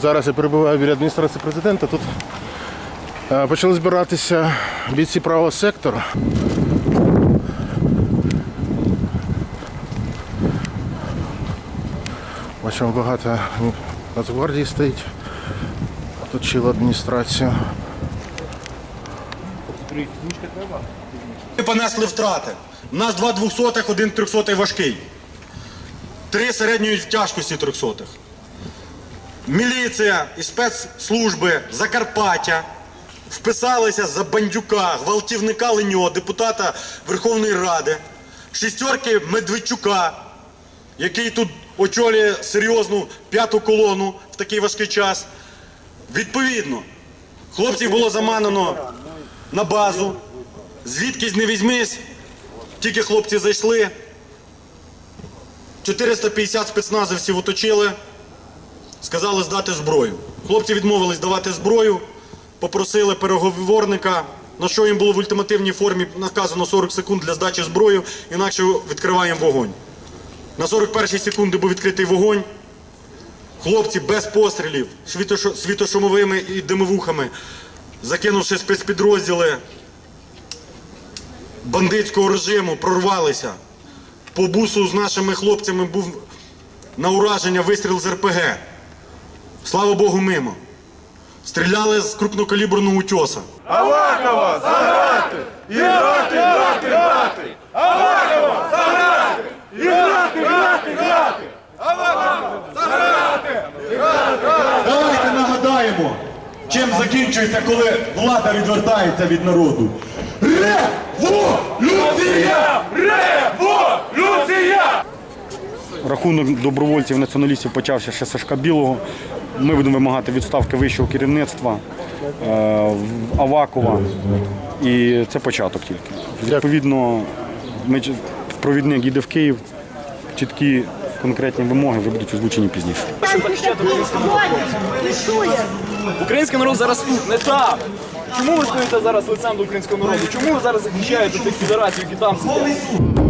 Зараз я перебуваю біля адміністрації президента. Тут е, почали збиратися бійці правого сектору. Бачимо, багато Нацгвардії стоїть. Оточили адміністрацію. Ми понесли втрати. У нас два двохсотих, один трьохсотий важкий. Три середньої тяжкості трьохсотих. Міліція і спецслужби Закарпаття вписалися за бандюка, гвалтівника Леньо, депутата Верховної Ради, шістерки Медведчука, який тут очолює серйозну п'яту колону в такий важкий час. Відповідно, хлопців було заманено на базу. Звідкись не візьмись, тільки хлопці зайшли. 450 спецназовців оточили, сказали здати зброю. Хлопці відмовились давати зброю, попросили переговорника, на що їм було в ультимативній формі наказано 40 секунд для здачі зброї, інакше відкриваємо вогонь. На 41 секунди був відкритий вогонь. Хлопці без пострілів, світошумовими і димовухами, закинувши спецпідрозділи, бандитського режиму прорвалися. По бусу з нашими хлопцями був на ураження вистріл з РПГ. Слава Богу, мимо. Стріляли з крупнокаліберного утьоса. Авакова заграти! І грати, грати, грати! Авакова заграти! І грати, грати, грати! Авакова заграти! Давайте нагадаємо, чим закінчується, коли влада відвертається від народу. Революція! Революція! Рахунок добровольців націоналістів почався ще Сашка Білого. Ми будемо вимагати відставки вищого керівництва е, Авакова. І це початок тільки. Відповідно, ми, провідник їде в Київ. Чіткі конкретні вимоги вже будуть озвучені пізніше. Український народ зараз тут, не там. Чому ви стоїте зараз лицем до українського народу? Чому ви зараз захищаєте тих федерацій, які там сидять?